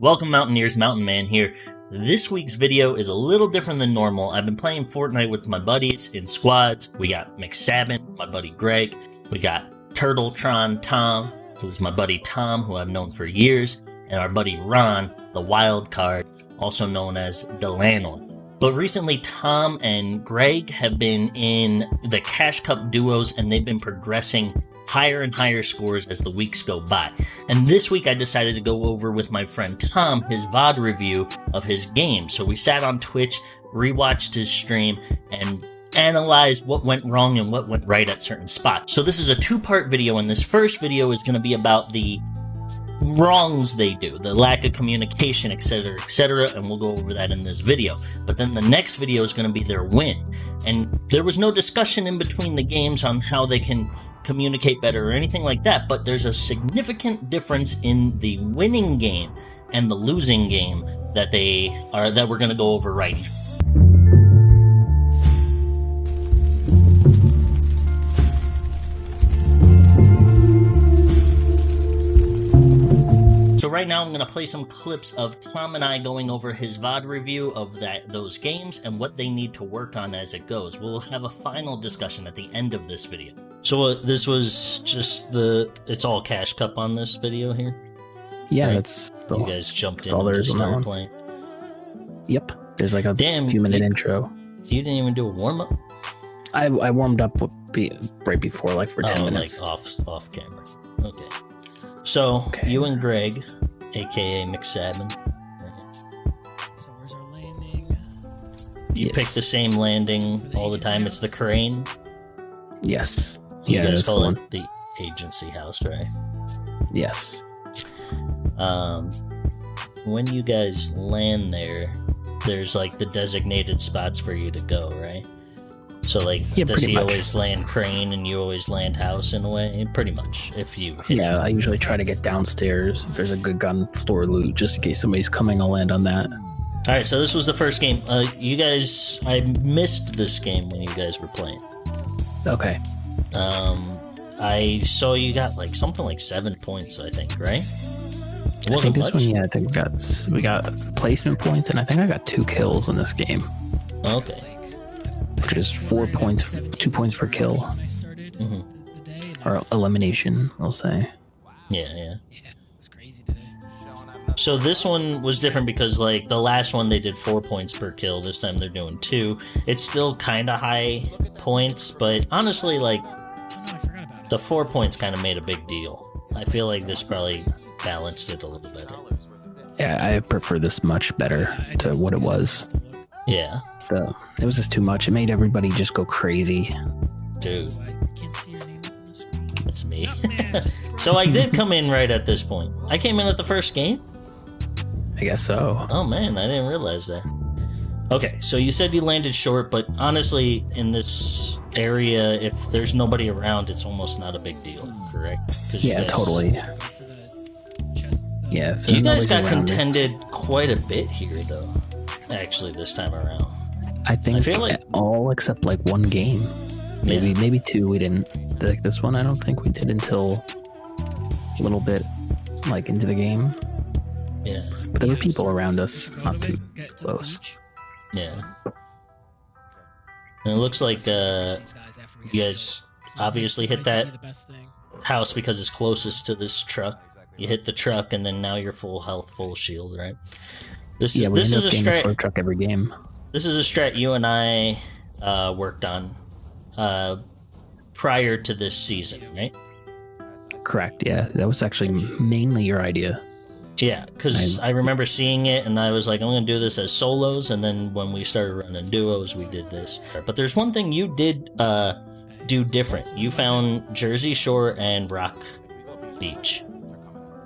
Welcome Mountaineers, Mountain Man here. This week's video is a little different than normal. I've been playing Fortnite with my buddies in squads. We got McSabin, my buddy Greg. We got Turtletron Tom, who's my buddy Tom, who I've known for years. And our buddy Ron, the wild card, also known as Delanon. But recently, Tom and Greg have been in the Cash Cup duos and they've been progressing higher and higher scores as the weeks go by. And this week I decided to go over with my friend Tom his VOD review of his game. So we sat on Twitch, rewatched his stream, and analyzed what went wrong and what went right at certain spots. So this is a two-part video, and this first video is going to be about the wrongs they do, the lack of communication, etc., etc., and we'll go over that in this video. But then the next video is going to be their win. And there was no discussion in between the games on how they can communicate better or anything like that, but there's a significant difference in the winning game and the losing game that they are that we're going to go over right now. So right now I'm going to play some clips of Tom and I going over his VOD review of that those games and what they need to work on as it goes. We'll have a final discussion at the end of this video. So uh, this was just the it's all cash cup on this video here. Yeah, Right. that's the, You guys jumped in all and there just is on that started playing. Yep. There's like a Damn, few minute you- intro. You didn't even do a warm up. I I warmed up be, right before, like for ten oh, minutes. like off off camera. Okay. So Okay. you and Greg, aka McSabin, So where's our landing? you Yes. pick the same landing all the time. It's the crane. Yes. You Yeah, guys call it the agency house, right? Yes. um, when you guys land there, there's like the designated spots for you to go, right? So like, Yeah, does he much. always land crane and you always land house in a way? Pretty much, if you Yeah, him. I usually try to get downstairs. If there's a good gun floor loot, just in case somebody's coming, I'll land on that. All right, so this was the first game. Uh, you guys, I missed this game when you guys were playing. Okay. Um, I saw you got like something like seven points, I think, right? I think this much. one, yeah, I think we got we got placement points, and I think I got two kills in this game, Okay. which is four points, two points per kill, When I started Mhm. the, the day, and or elimination, I'll say. Yeah, yeah. yeah, it was crazy today. So this one was different because like the last one they did four points per kill. This time they're doing two. It's still kind of high points, but honestly, like the four points kind of made a big deal. I feel like this probably balanced it a little better. Yeah, I prefer this much better to what it was. have to look. Yeah, The it was just too much. It made everybody just go crazy. dude, I can't see your name up on the screen. that's me. Oh, man, just- so I did come in right at this point. I came in at the first game. I guess so. Oh man, I didn't realize that. Okay, so you said you landed short, but honestly, in this area, if there's nobody around, it's almost not a big deal, correct? Yeah, guys- totally. go for the chest. the- Yeah, You guys got contended quite a bit here, though. Actually, this time around. I think I feel like- all except like one game, maybe Yeah. maybe two. We didn't like this one. I don't think we did until a little bit like into the game. Yeah, But there were people around us, not too to close. yeah. And it looks like uh, These guys after we you guys obviously hit that be the best thing. house because it's closest to this truck. You hit the truck, and then now you're full health, full shield, right? This Yeah, this is a strat. truck every game. This is a strat you and I uh, worked on uh, prior to this season, right? Correct. Yeah, that was actually mainly your idea. Yeah, because I, remember seeing it and I was like, I'm going to do this as solos. And then when we started running duos, we did this. But there's one thing you did uh, do different. You found Jersey Shore and Rock Beach.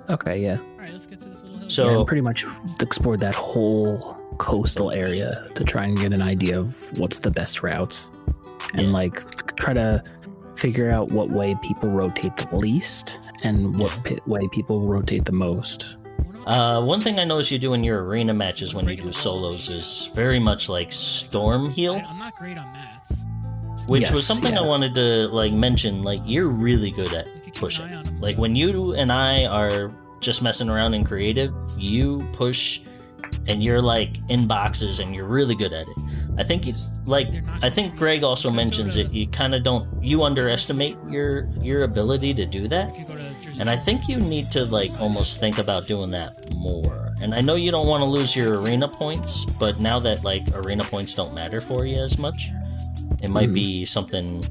Okay, yeah. All right, let's get to this little hill. So- yeah, and pretty much explored that whole coastal area to try and get an idea of what's the best routes and Yeah. like try to figure out what way people rotate the least and what Yeah. pi way people rotate the most. Uh, one thing I notice you do in your arena matches when you do solos is very much like Storm Heal. I, I'm not great on mats. which Yes, was something I wanted to like mention. Like you're really good at We could keep an pushing. eye on 'em. Like when you and I are just messing around in creative, you push and you're like in boxes and you're really good at it. I think it's like I think Greg also mentions it. You kind of don't you underestimate your your ability to do that. You could go to Jersey And I think you need to like almost think about doing that more. And I know you don't want to lose your arena points, but now that like arena points don't matter for you as much, it might hmm. be something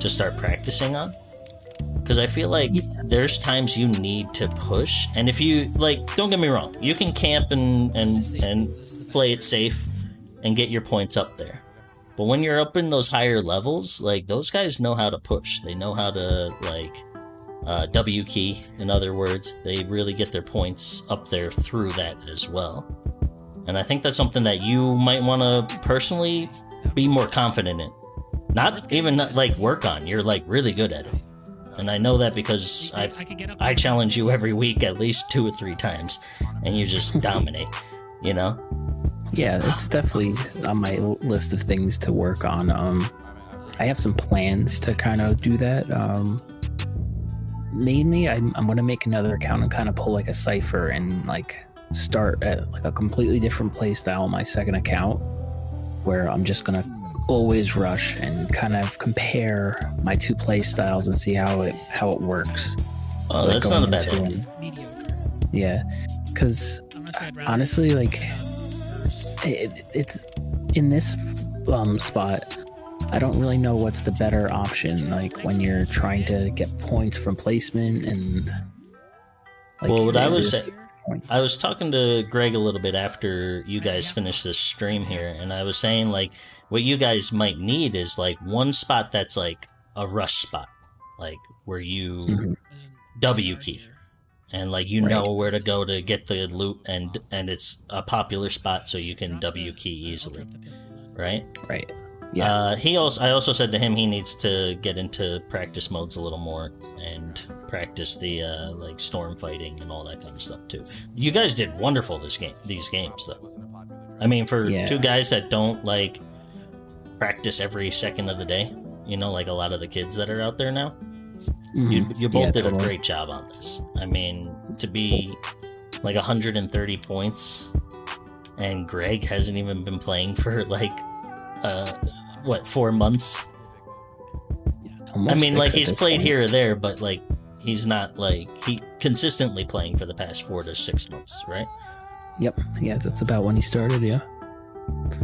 to start practicing on. Because I feel like Yeah. there's times you need to push, and if you like, don't get me wrong, you can camp and and and play it safe and get your points up there. But when you're up in those higher levels, like those guys know how to push. They know how to like uh, W key. In other words, they really get their points up there through that as well. And I think that's something that you might want to personally be more confident in. Not even not, like work on. You're like really good at it. And I know that because I I could get up I there. challenge you every week at least two or three times, and you just dominate. You know. Yeah, it's definitely on my list of things to work on. Um, I have some plans to kind of do that. Um, mainly, I'm, I'm going to make another account and kind of pull like a cipher and like start at like a completely different play style on my second account, where I'm just going to always rush and kind of compare my two play styles and see how it how it works. Oh, Like that's not a bad into idea. Yeah, because I'm gonna say I'd rather honestly, like it, it's in this um spot i don't really know what's the better option like when you're trying to get points from placement and like Well, what I was say- I was talking to Greg a little bit after you guys finished this stream here, and I was saying like what you guys might need is like one spot that's like a rush spot, like where you Mhm. W key. and like you Right. know where to go to get the loot, and and it's a popular spot so you can W key easily, right? right yeah Uh, he also, I also said to him he needs to get into practice modes a little more and practice the uh, like storm fighting and all that kind of stuff too. You guys did wonderful this game, these games though. I mean, for Yeah. two guys that don't like practice every second of the day, you know, like a lot of the kids that are out there now, Mhm. you you both Yeah, did a great job on this. I mean, to be like 130 points, and Greg hasn't even been playing for like uh what four months. Almost I mean, like he's played point. here or there, but like he's not like he consistently playing for the past four to six months, right? yep yeah that's about when he started yeah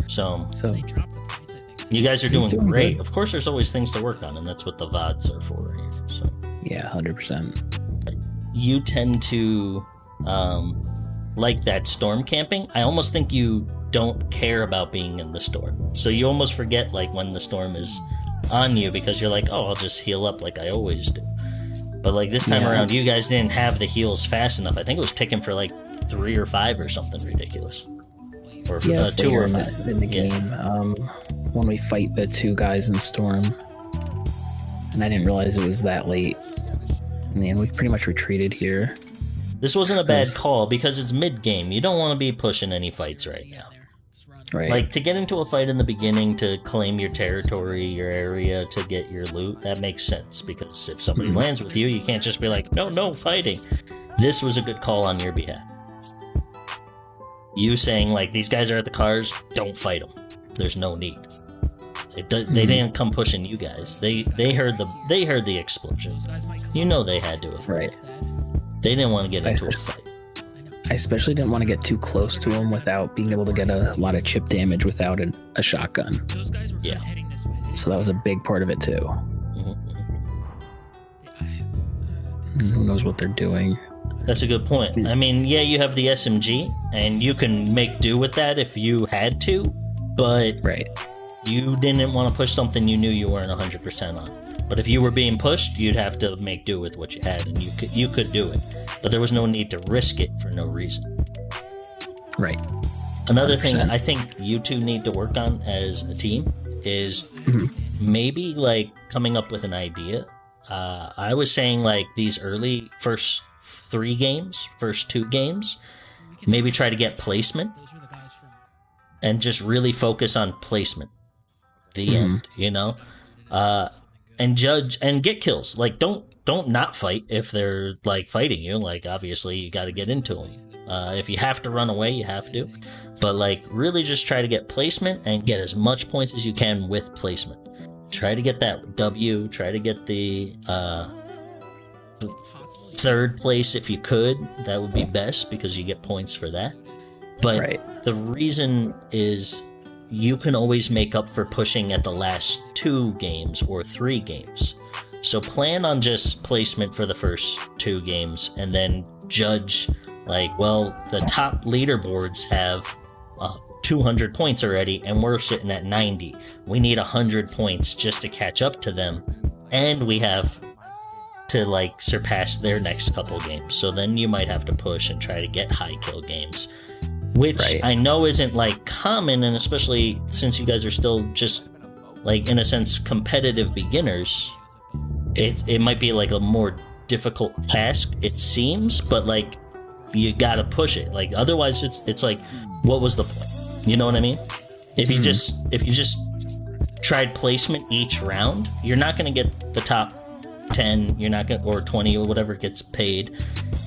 So so They dropped the points, I think. you guys are doing, doing great. good. Of course, there's always things to work on, and that's what the vods are for here. So yeah 100% you tend to um, like that storm camping. I almost think you don't care about being in the storm, so you almost forget like when the storm is on you because you're like, oh, I'll just heal up like I always do. But like this time Yeah. around, you guys didn't have the heals fast enough. I think it was ticking for like three or five or something ridiculous, or yeah uh, two or five. in the Yeah. game um when we fight the two guys in storm and i didn't realize it was that late in the end we pretty much retreated here This wasn't a bad call because it's mid game. You don't want to be pushing any fights right now. There. Just run. right Like to get into a fight in the beginning to claim your territory, your area, to get your loot, that makes sense because if somebody Mhm. lands with you, you can't just be like, no, no, fighting. This was a good call on your behalf. You saying like these guys are at the cars, don't fight them. There's no need. It do- They Mhm. didn't come pushing you guys. They they heard the they heard the explosion. Those guys might come You know they had to have. Right. They didn't want to get into a fight. I especially didn't want to get too close to him without being able to get a lot of chip damage without an, a shotgun. Those guys were Yeah. kinda heading this way. They So that was a big part of it too. Mhm, mhm. Who knows what they're doing? That's a good point. I mean, yeah, you have the SMG, and you can make do with that if you had to, but Right. you didn't want to push something you knew you weren't 100% on. But if you were being pushed, you'd have to make do with what you had, and you could you could do it. But there was no need to risk it for no reason. Right. Another thing 100%. I think you two need to work on as a team is Mhm. maybe like coming up with an idea. Uh, I was saying like these early first three games, first two games, maybe try to get placement Those were the guys from. and just really focus on placement. The Mhm. end, you know, uh, and judge and get kills. Like don't don't not fight if they're like fighting you. Like obviously you got to get into them. Uh, if you have to run away, you have to. But like really just try to get placement and get as much points as you can with placement. Try to get that W. Try to get the uh, third place if you could. That would be best because you get points for that. But Right. the reason is you can always make up for pushing at the last two games or three games. So plan on just placement for the first two games and then judge like, well, the top leaderboards have uh, 200 points already and we're sitting at 90. We need 100 points just to catch up to them and we have to like surpass their next couple games. So then you might have to push and try to get high kill games which Right. I know isn't like common, and especially since you guys are still just like in a sense competitive beginners, it it might be like a more difficult task. It seems, but like you gotta push it. Like otherwise, it's it's like, what was the point? You know what I mean? If you Mhm. just if you just tried placement each round, you're not gonna get the top ten. You're not gonna or twenty or whatever gets paid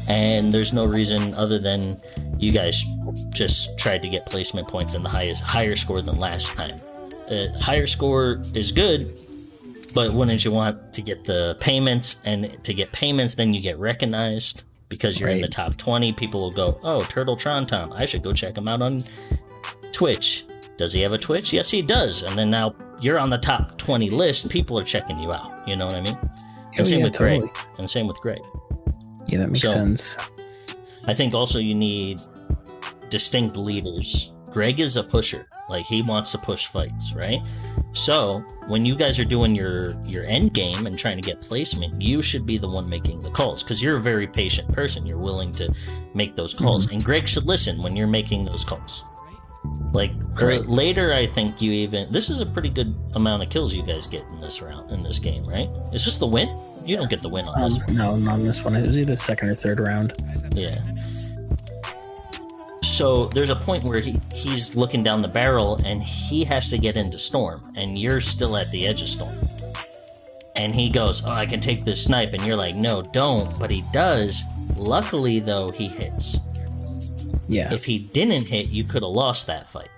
and there's no reason other than you guys just tried to get placement points in the highest higher score than last time. Uh, higher score is good, but wouldn't you want to get the payments? And to get payments, then you get recognized because you're in the top 20. People will go, "Oh, Turtle Tron Tom, I should go check him out on Twitch." Does he have a Twitch? Yes, he does. And then now you're on the top 20 list. People are checking you out. You know what I mean? And Oh, same yeah, with Greg. And same with Greg. Yeah, that makes So- sense. I think also you need distinct leaders. Greg is a pusher. Like he wants to push fights, right? So when you guys are doing your your end game and trying to get placement, you should be the one making the calls because you're a very patient person. You're willing to make those hmm. calls, and Greg should listen when you're making those calls. Like uh, or later, I think you even this is a pretty good amount of kills you guys get in this round in this game, right? Is this the win? You don't get the win on this. Um, no, not on this one. It was either second or third round. Yeah. So there's a point where he, he's looking down the barrel and he has to get into storm, and you're still at the edge of storm. And he goes, Oh, I can take this snipe. And you're like, No, don't. But he does. Luckily, though, he hits. Yeah. If he didn't hit, you could have lost that fight.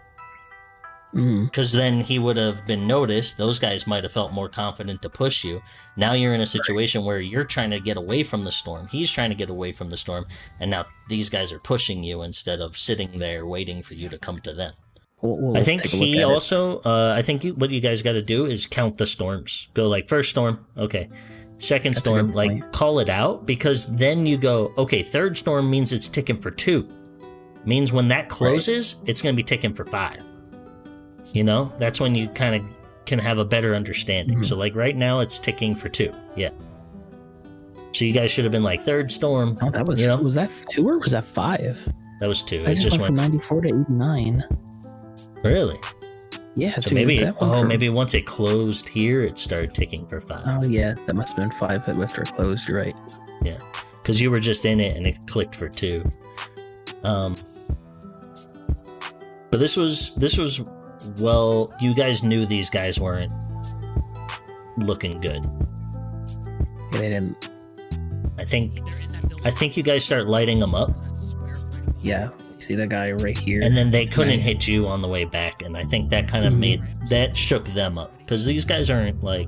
Mm, Because then he would have been noticed. Those guys might have felt more confident to push you. Now you're in a situation where you're trying to get away from the storm. He's trying to get away from the storm. And now these guys are pushing you instead of sitting there waiting for you to come to them. we'll, we'll I think take a look he also, uh, I think you, what you guys got to do is count the storms. Go like first storm, okay. Second That's storm, like call it out because then you go, okay, third storm means it's ticking for two. Means when that closes, it's going to be ticking for five. You know, that's when you kind of can have a better understanding. Mhm. So, like right now, it's ticking for two. Yeah. So you guys should have been like third storm. Oh, that was you know? was that two or was that five? That was two. I It just, just went, went from ninety four to eighty nine. really. Yeah, So maybe oh maybe once it closed here, it started ticking for five. Oh yeah, that must have been five after it closed. You're right. Yeah, because you were just in it and it clicked for two. Um, but this was this was well, you guys knew these guys weren't looking good. They didn't. I think I think you guys start lighting them up, Yeah, see that guy right here. and then they couldn't Right. hit you on the way back, and I think that kind of Mhm. made that shook them up because these guys aren't like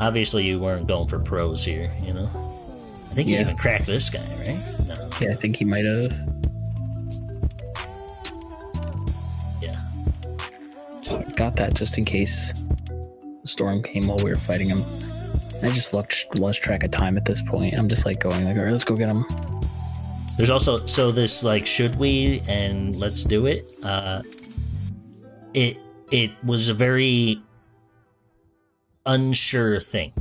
obviously you weren't going for pros here, you know. I think you even cracked this guy, right? No. yeah, I think he might have. Got that just in case the storm came while we were fighting him. I just lost lost track of time at this point. I'm just like going like, all right, let's go get him. There's also so this like should we and let's do it. Uh, it it was a very unsure thing.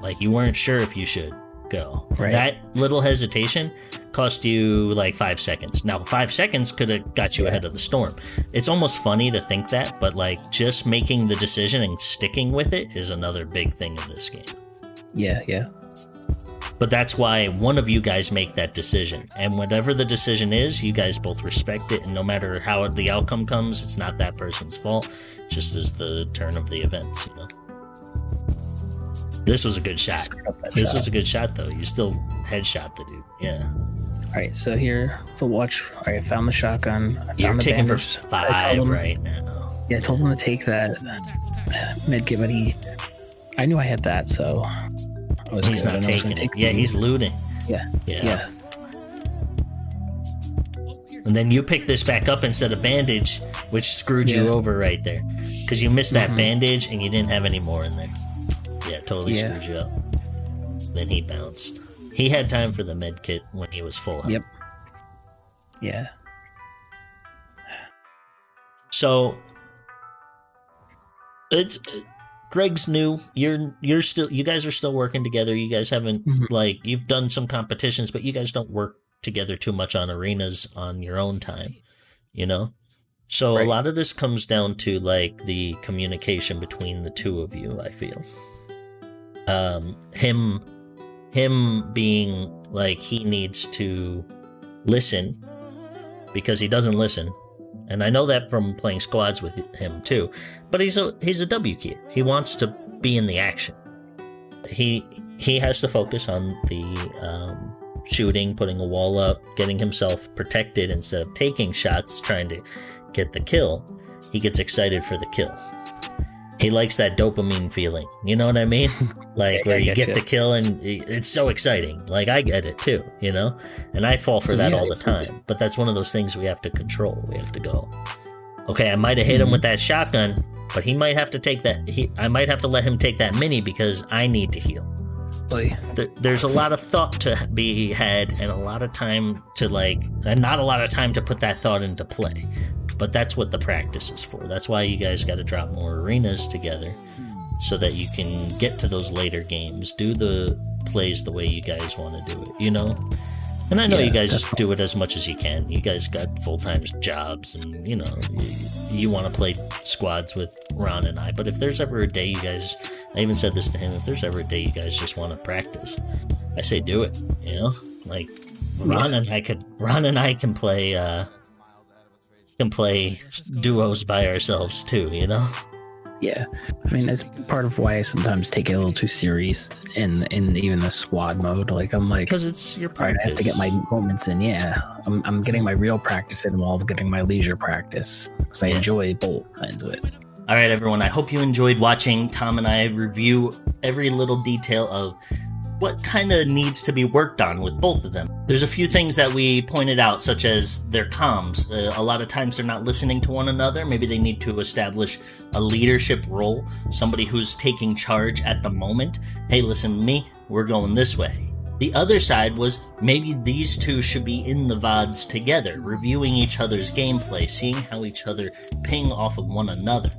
Like you weren't sure if you should go. And That little hesitation cost you like five seconds. Now five seconds could have got you ahead of the storm. It's almost funny to think that, but like just making the decision and sticking with it is another big thing in this game. Yeah, yeah. But that's why one of you guys make that decision. And whatever the decision is, you guys both respect it. And no matter how the outcome comes, it's not that person's fault. Just as the turn of the events, you know? This was a good shot. Screwed up that This shot. was a good shot, though. You still headshot the dude. Yeah. All right, so here the watch. All right, I found the shotgun. I found You're the taking for bandage. I five him- right now. Yeah, I told him to take that medkit, but he. I knew I had that, so. He's good. Not taking it. Yeah, he's looting. Yeah, Yeah. yeah. And then you pick this back up instead of bandage, which screwed you over right there. Because you missed that Mhm. bandage and you didn't have any more in there. Yeah, totally Yeah. screwed you up. Then he bounced. He had time for the med kit when he was full. Yep. Yeah. So it's Greg's new. You're you're still you guys are still working together. You guys haven't Mhm. like you've done some competitions, but you guys don't work together too much on arenas on your own time. You know? So a lot of this comes down to like the communication between the two of you, I feel. Um him him being like he needs to listen because he doesn't listen and I know that from playing squads with him too. But he's a he's a W kid. He wants to be in the action. He he has to focus on the um, shooting, putting a wall up, getting himself protected instead of taking shots, trying to get the kill. He gets excited for the kill. He likes that dopamine feeling. You know what I mean? Like Yeah, where you get you. the kill and it's so exciting. Like I get it too, you know? And I fall for that Yeah, all the I feel it. time. But that's one of those things we have to control. We have to go. Okay, I might have hit him Mhm. with that shotgun, but he might have to take that. He, I might have to let him take that mini because I need to heal. There, there's a lot of thought to be had, and a lot of time to like, and not a lot of time to put that thought into play. But that's what the practice is for. That's why you guys got to drop more arenas together, so that you can get to those later games, do the plays the way you guys want to do it. You know. And I know Yeah, you guys definitely. do it as much as you can. You guys got full time jobs, and you know you, you want to play squads with Ron and I. But if there's ever a day you guys, I even said this to him, if there's ever a day you guys just want to practice, I say do it. You know, like Ron and I could, Ron and I can play, uh can play duos by ourselves too. You know, yeah. I mean, that's part of why I sometimes take it a little too serious in in even the squad mode. Like, I'm like, because it's your all right, I have to get my moments in. Yeah, I'm, I'm getting my real practice in while I'm getting my leisure practice because I Yeah. enjoy both ends of it. All right, everyone. I hope you enjoyed watching Tom and I review every little detail of what kind of needs to be worked on with both of them. There's a few things that we pointed out, such as their comms. Uh, a lot of times they're not listening to one another. Maybe they need to establish a leadership role, somebody who's taking charge at the moment. Hey, listen to me. We're going this way. The other side was maybe these two should be in the VODs together, reviewing each other's gameplay, seeing how each other ping off of one another,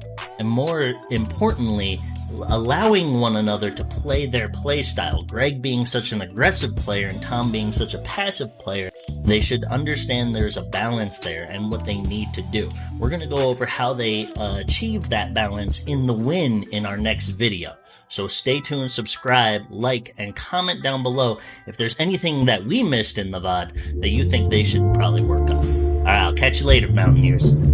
and more importantly, allowing one another to play their play style. Greg being such an aggressive player and Tom being such a passive player, they should understand there's a balance there and what they need to do. We're going to go over how they uh, achieve that balance in the win in our next video. So stay tuned, subscribe, like, and comment down below if there's anything that we missed in the VOD that you think they should probably work on. Alright, I'll catch you later, Mountaineers.